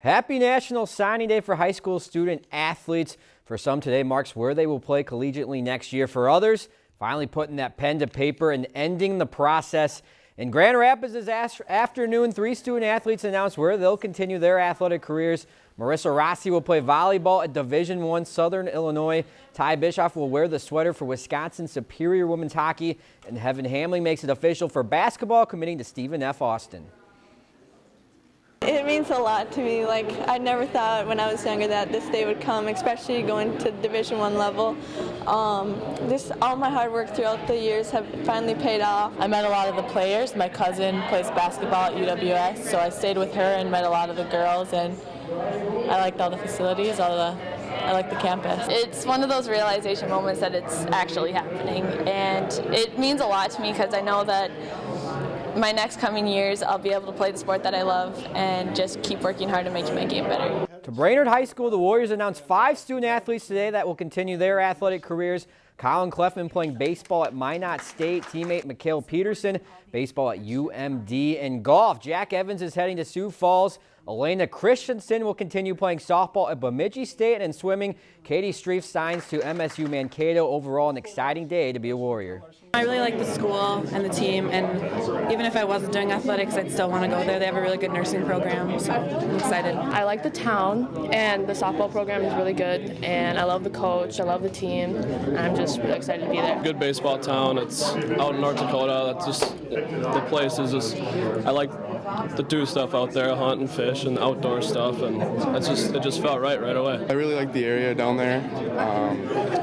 Happy National Signing Day for high school student athletes. For some, today marks where they will play collegiately next year. For others, finally putting that pen to paper and ending the process. In Grand Rapids this afternoon, three student athletes announced where they'll continue their athletic careers. Marissa Rossi will play volleyball at Division One Southern Illinois. Ty Bischoff will wear the sweater for Wisconsin Superior Women's Hockey. And Heaven Hamling makes it official for basketball, committing to Stephen F. Austin. It means a lot to me. Like I never thought when I was younger that this day would come, especially going to Division One level. Um, this all my hard work throughout the years have finally paid off. I met a lot of the players. My cousin plays basketball at UWS, so I stayed with her and met a lot of the girls, and I liked all the facilities, all the I like the campus. It's one of those realization moments that it's actually happening, and it means a lot to me because I know that my next coming years, I'll be able to play the sport that I love and just keep working hard to make my game better. To Brainerd High School, the Warriors announced five student athletes today that will continue their athletic careers. Colin Cleffman playing baseball at Minot State, teammate Mikhail Peterson, baseball at UMD, and golf. Jack Evans is heading to Sioux Falls. Elena Christensen will continue playing softball at Bemidji State and swimming. Katie Streif signs to MSU Mankato. Overall, an exciting day to be a Warrior. I really like the school and the team, and even if I wasn't doing athletics, I'd still want to go there. They have a really good nursing program, so I'm excited. I like the town, and the softball program is really good, and I love the coach, I love the team, I'm just really excited to be there. Good baseball town. It's out in North Dakota. That's just the place is just. I like to do stuff out there, hunt and fish and outdoor stuff, and it's just it just felt right right away. I really like the area down there um,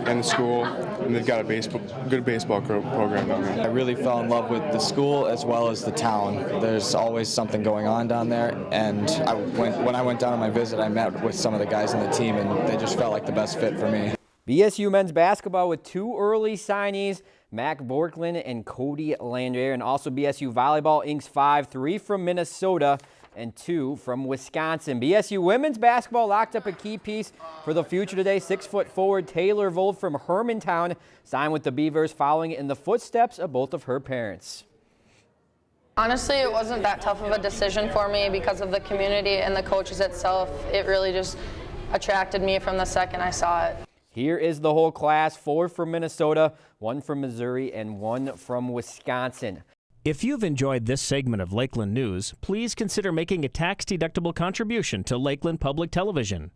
and the school, and they've got a baseball good baseball program down there. I really fell in love with the school as well as the town. There's always something going on down there, and I went, when I went down on my visit, I met with some of the guys on the team, and they just felt like the best fit for me. BSU men's basketball with two early signees, Mac Borklin and Cody Landrier, and also BSU volleyball inks five, three from Minnesota and two from Wisconsin. BSU women's basketball locked up a key piece for the future today. Six foot forward Taylor Vold from Hermantown signed with the Beavers following in the footsteps of both of her parents. Honestly, it wasn't that tough of a decision for me because of the community and the coaches itself. It really just attracted me from the second I saw it. Here is the whole class, four from Minnesota, one from Missouri, and one from Wisconsin. If you've enjoyed this segment of Lakeland News, please consider making a tax-deductible contribution to Lakeland Public Television.